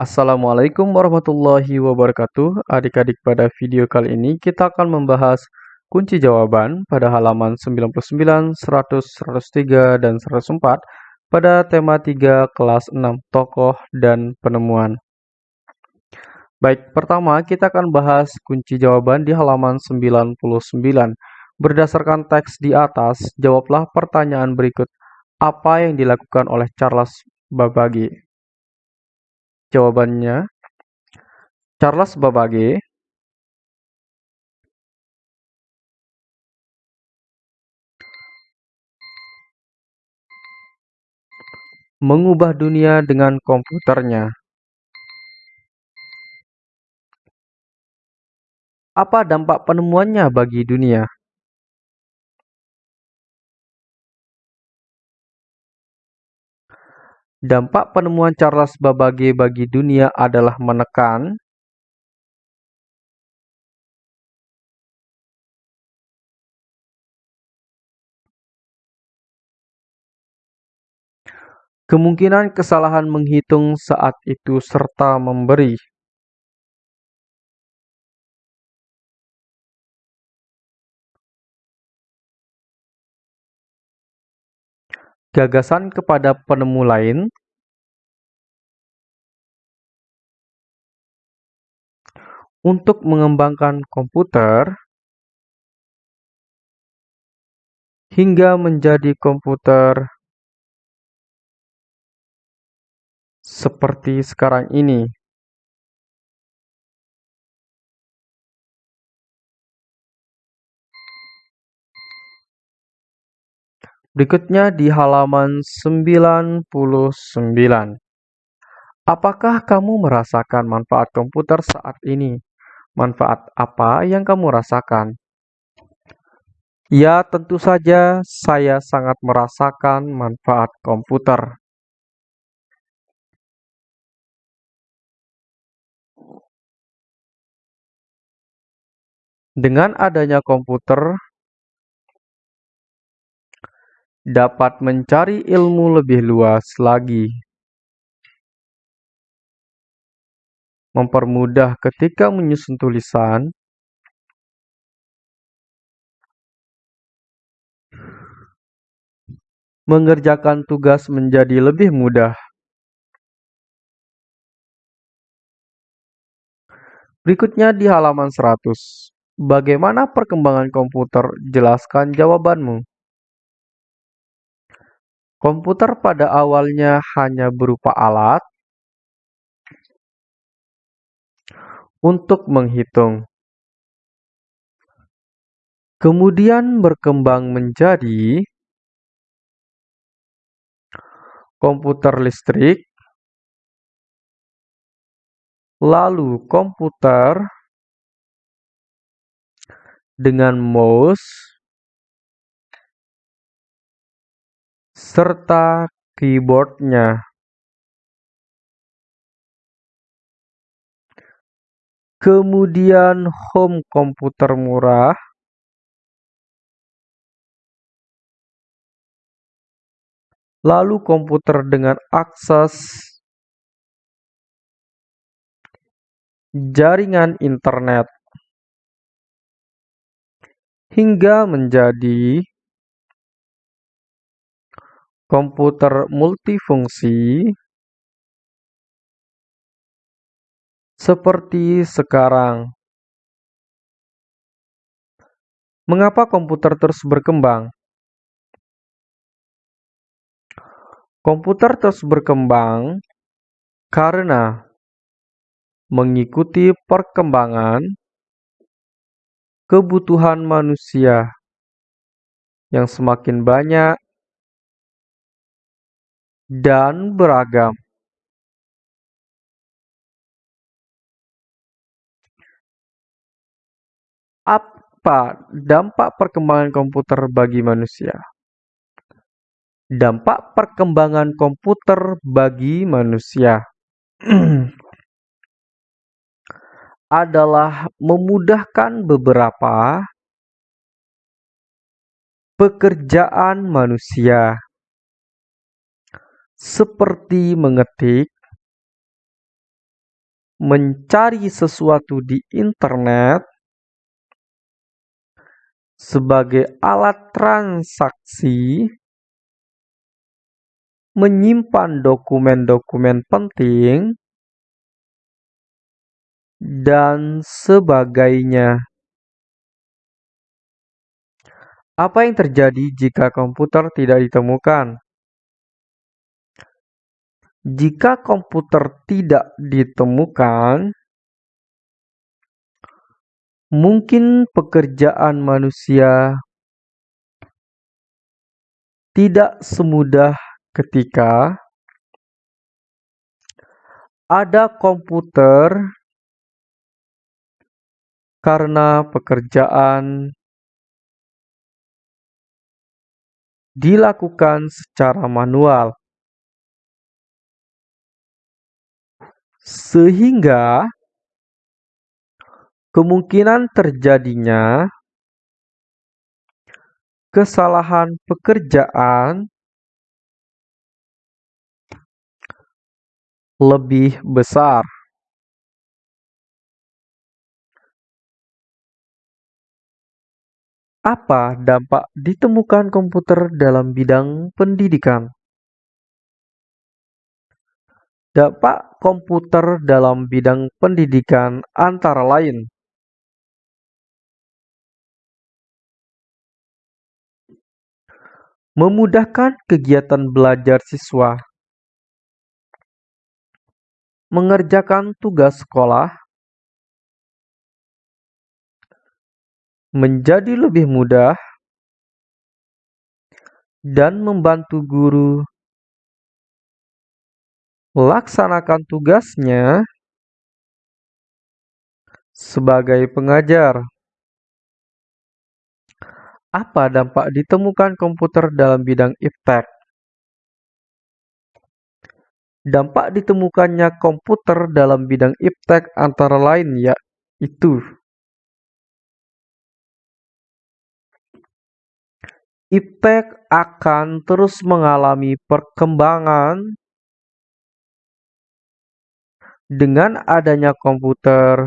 Assalamualaikum warahmatullahi wabarakatuh. Adik-adik, pada video kali ini kita akan membahas kunci jawaban pada halaman 99, 100, 103, dan 104 pada tema 3 kelas 6 tokoh dan penemuan. Baik, pertama kita akan bahas kunci jawaban di halaman 99. Berdasarkan teks di atas, jawablah pertanyaan berikut. Apa yang dilakukan oleh Charles Babbage? Jawabannya, Charles Babbage mengubah dunia dengan komputernya. Apa dampak penemuannya bagi dunia? Dampak penemuan Charles Babbage bagi dunia adalah menekan. Kemungkinan kesalahan menghitung saat itu serta memberi. Gagasan kepada penemu lain untuk mengembangkan komputer hingga menjadi komputer seperti sekarang ini. Berikutnya di halaman 99. Apakah kamu merasakan manfaat komputer saat ini? Manfaat apa yang kamu rasakan? Ya, tentu saja saya sangat merasakan manfaat komputer. Dengan adanya komputer, dapat mencari ilmu lebih luas lagi, mempermudah ketika menyusun tulisan, mengerjakan tugas menjadi lebih mudah. Berikutnya di halaman 100. Bagaimana perkembangan komputer? Jelaskan jawabanmu. Komputer pada awalnya hanya berupa alat untuk menghitung. Kemudian berkembang menjadi komputer listrik, lalu komputer dengan mouse serta keyboardnya. Kemudian home komputer murah. Lalu komputer dengan akses jaringan internet hingga menjadi komputer multifungsi seperti sekarang. Mengapa komputer terus berkembang? Komputer terus berkembang karena mengikuti perkembangan kebutuhan manusia yang semakin banyak dan beragam. Apa dampak perkembangan komputer bagi manusia? Dampak perkembangan komputer bagi manusia adalah memudahkan beberapa pekerjaan manusia seperti mengetik, mencari sesuatu di internet sebagai alat transaksi, menyimpan dokumen-dokumen penting, dan sebagainya. Apa yang terjadi jika komputer tidak ditemukan? Jika komputer tidak ditemukan, mungkin pekerjaan manusia tidak semudah ketika ada komputer karena pekerjaan dilakukan secara manual. Sehingga kemungkinan terjadinya kesalahan pekerjaan lebih besar. Apa dampak ditemukan komputer dalam bidang pendidikan? Dampak komputer dalam bidang pendidikan antara lain memudahkan kegiatan belajar siswa, mengerjakan tugas sekolah, menjadi lebih mudah, dan membantu guru. Laksanakan tugasnya. Sebagai pengajar. Apa dampak ditemukan komputer dalam bidang iptek? Dampak ditemukannya komputer dalam bidang iptek antara lain yaitu Iptek akan terus mengalami perkembangan dengan adanya komputer,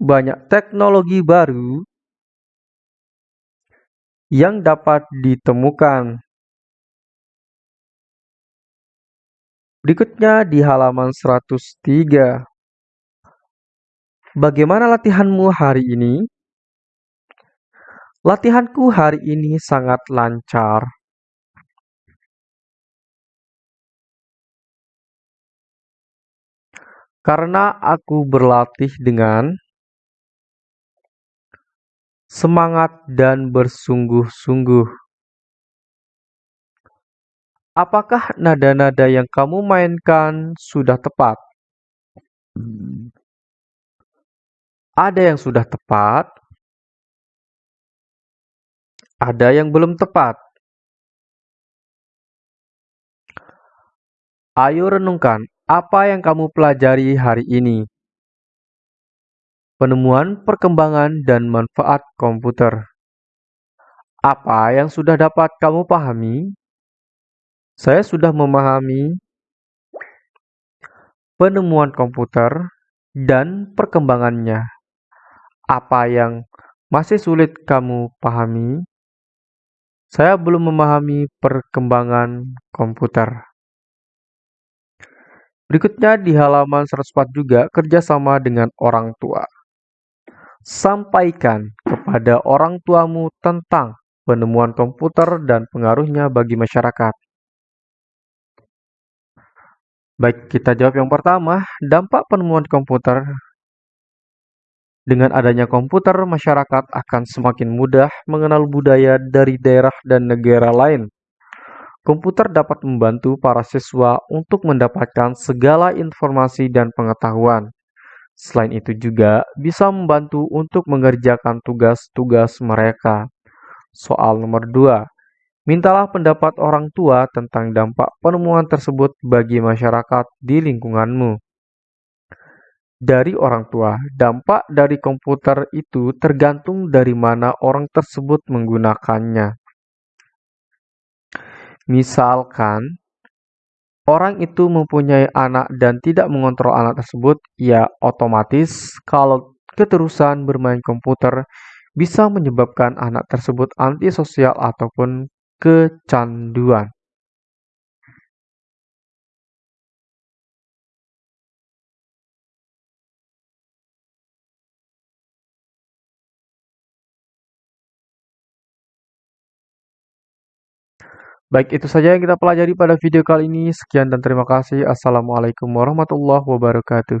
banyak teknologi baru yang dapat ditemukan. Berikutnya di halaman 103. Bagaimana latihanmu hari ini? Latihanku hari ini sangat lancar. Karena aku berlatih dengan semangat dan bersungguh-sungguh. Apakah nada-nada yang kamu mainkan sudah tepat? Ada yang sudah tepat, ada yang belum tepat. Ayo renungkan, apa yang kamu pelajari hari ini? Penemuan, perkembangan, dan manfaat komputer. Apa yang sudah dapat kamu pahami? Saya sudah memahami penemuan komputer dan perkembangannya. Apa yang masih sulit kamu pahami? Saya belum memahami perkembangan komputer. Berikutnya di halaman 104 juga kerjasama dengan orang tua. Sampaikan kepada orang tuamu tentang penemuan komputer dan pengaruhnya bagi masyarakat. Baik, kita jawab yang pertama, dampak penemuan komputer. Dengan adanya komputer, masyarakat akan semakin mudah mengenal budaya dari daerah dan negara lain Komputer dapat membantu para siswa untuk mendapatkan segala informasi dan pengetahuan. Selain itu juga bisa membantu untuk mengerjakan tugas-tugas mereka. Soal nomor 2. Mintalah pendapat orang tua tentang dampak penemuan tersebut bagi masyarakat di lingkunganmu. Dari orang tua, dampak dari komputer itu tergantung dari mana orang tersebut menggunakannya. Misalkan, orang itu mempunyai anak dan tidak mengontrol anak tersebut, ya otomatis kalau keterusan bermain komputer bisa menyebabkan anak tersebut antisosial ataupun kecanduan. Baik, itu saja yang kita pelajari pada video kali ini. Sekian dan terima kasih. Assalamualaikum warahmatullahi wabarakatuh.